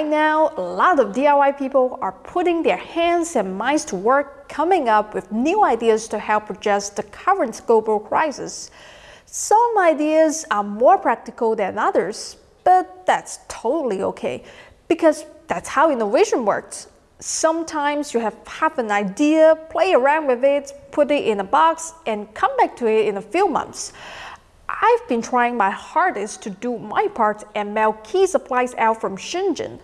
right now, a lot of DIY people are putting their hands and minds to work coming up with new ideas to help address the current global crisis. Some ideas are more practical than others, but that's totally okay because that's how innovation works. Sometimes you have half an idea, play around with it, put it in a box, and come back to it in a few months. I've been trying my hardest to do my part and mail key supplies out from Shenzhen.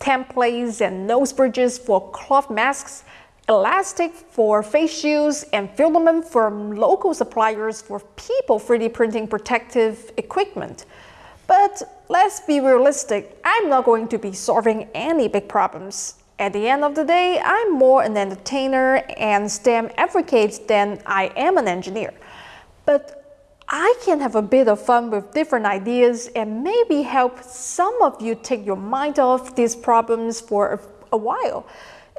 Templates and nose bridges for cloth masks, elastic for face shields, and filament from local suppliers for people 3D printing protective equipment. But let's be realistic, I'm not going to be solving any big problems. At the end of the day, I'm more an entertainer and STEM advocate than I am an engineer. But I can have a bit of fun with different ideas and maybe help some of you take your mind off these problems for a, while.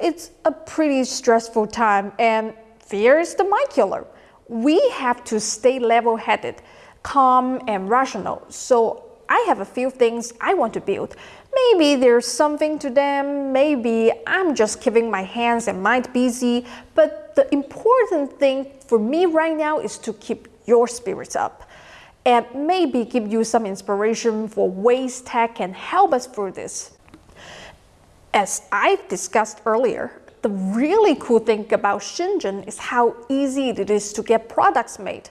It's a pretty stressful time and fear is the mind killer. We have to stay level-headed, calm and rational. So I have a few things I want to build. Maybe there's something to them, maybe I'm just keeping my hands and mind busy, but the important thing for me right now is to keep your spirits up and maybe give you some inspiration for ways tech can help us through this. As I've discussed earlier, the really cool thing about Shenzhen is how easy it is to get products made.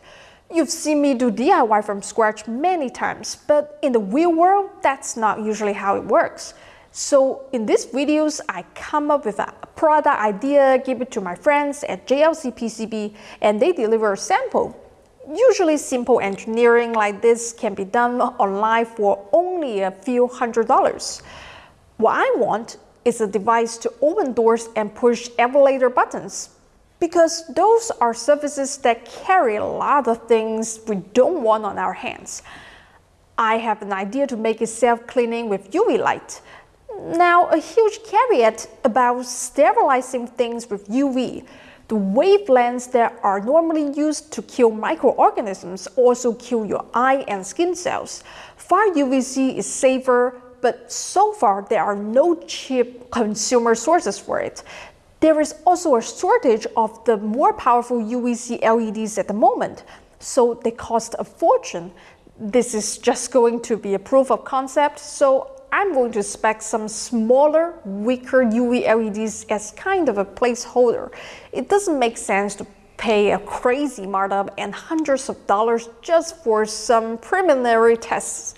You've seen me do DIY from scratch many times, but in the real world, that's not usually how it works. So in these videos, I come up with a product idea, give it to my friends at JLC PCB, and they deliver a sample. Usually simple engineering like this can be done online for only a few hundred dollars. What I want is a device to open doors and push elevator buttons because those are surfaces that carry a lot of things we don't want on our hands. I have an idea to make it self-cleaning with UV light. Now, a huge caveat about sterilizing things with UV. The wavelengths that are normally used to kill microorganisms also kill your eye and skin cells. Far UVC is safer, but so far there are no cheap consumer sources for it. There is also a shortage of the more powerful UVC LEDs at the moment, so they cost a fortune. This is just going to be a proof of concept, so I'm going to spec some smaller, weaker UV LEDs as kind of a placeholder. It doesn't make sense to pay a crazy markup and hundreds of dollars just for some preliminary tests.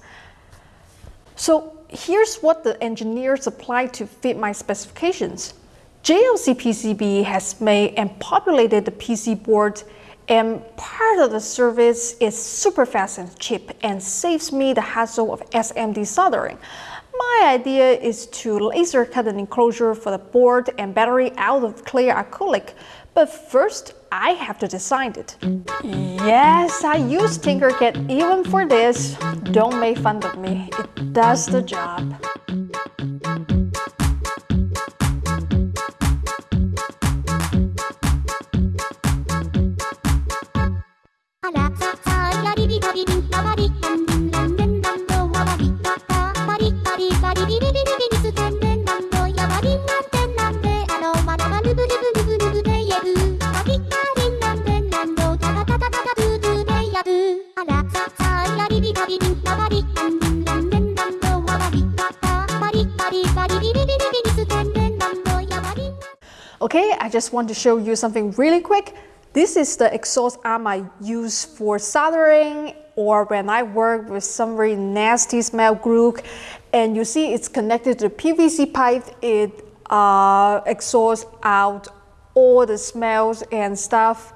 So here's what the engineers applied to fit my specifications. JLC PCB has made and populated the PC board and part of the service is super fast and cheap and saves me the hassle of SMD soldering. My idea is to laser cut an enclosure for the board and battery out of clear acrylic, but first I have to design it. Yes, I use Tinkercad even for this. Don't make fun of me, it does the job. Okay, I just want to show you something really quick. This is the exhaust arm I use for soldering or when I work with some very nasty smell glue. And you see it's connected to the PVC pipe. It uh, exhausts out all the smells and stuff.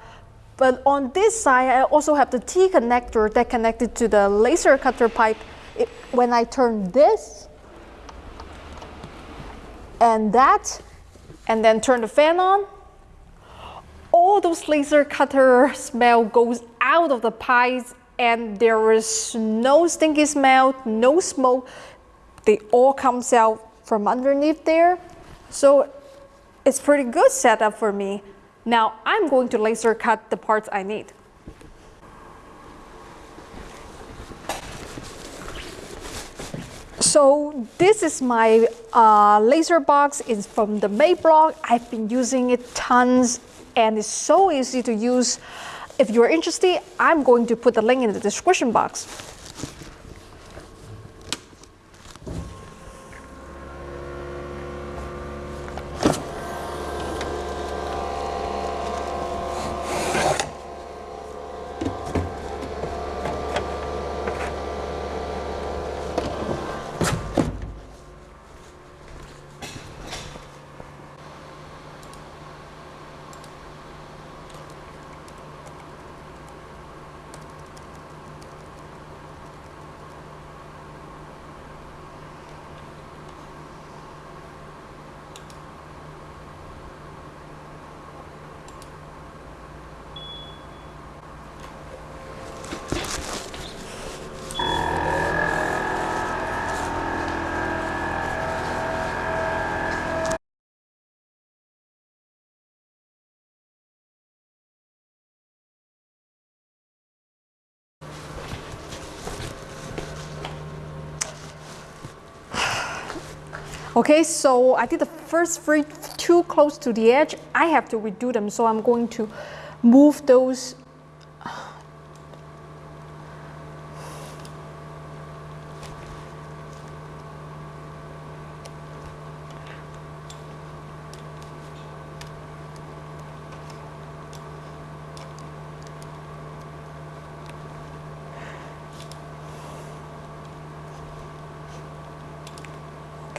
But on this side, I also have the T connector that connected to the laser cutter pipe. It, when I turn this and that, and then turn the fan on, all those laser cutter smell goes out of the pies and there is no stinky smell, no smoke. They all comes out from underneath there. So it's pretty good setup for me. Now I'm going to laser cut the parts I need. So this is my uh, laser box. It's from the Makeblock. I've been using it tons and it's so easy to use. If you're interested, I'm going to put the link in the description box. Okay, so I did the first three too close to the edge. I have to redo them, so I'm going to move those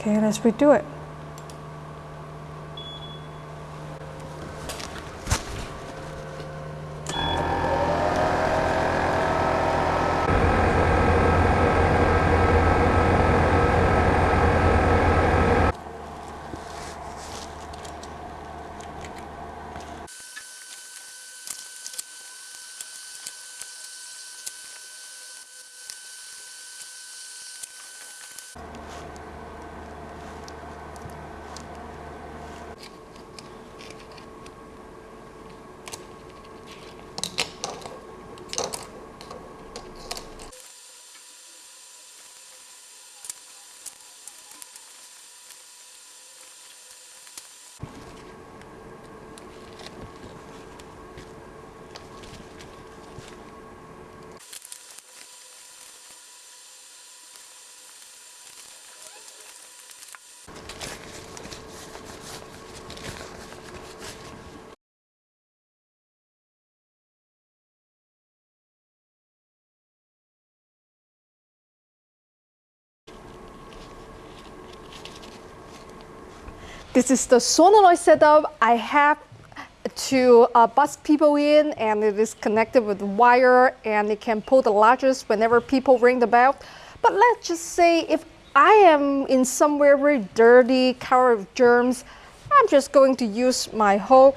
Okay, let's redo it. This is the solenoid setup. I have to uh, bus people in and it is connected with wire and it can pull the largest whenever people ring the bell. But let's just say if I am in somewhere very dirty, covered with germs, I'm just going to use my hoe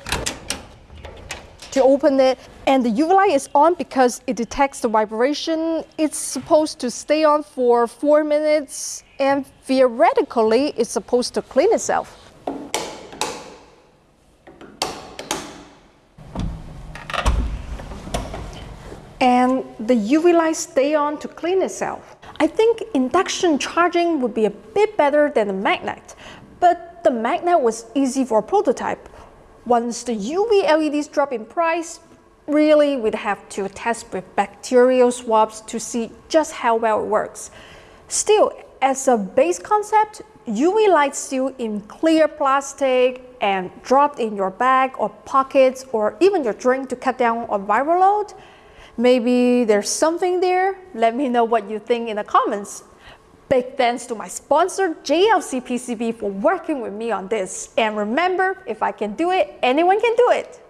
to open it. And the UV light is on because it detects the vibration. It's supposed to stay on for four minutes and theoretically it's supposed to clean itself. And the UV light stay on to clean itself. I think induction charging would be a bit better than the magnet, but the magnet was easy for a prototype. Once the UV LEDs drop in price, really we'd have to test with bacterial swabs to see just how well it works. Still, as a base concept, UV light still in clear plastic and dropped in your bag or pockets or even your drink to cut down on viral load Maybe there's something there. Let me know what you think in the comments. Big thanks to my sponsor JLC PCB for working with me on this. And remember, if I can do it, anyone can do it.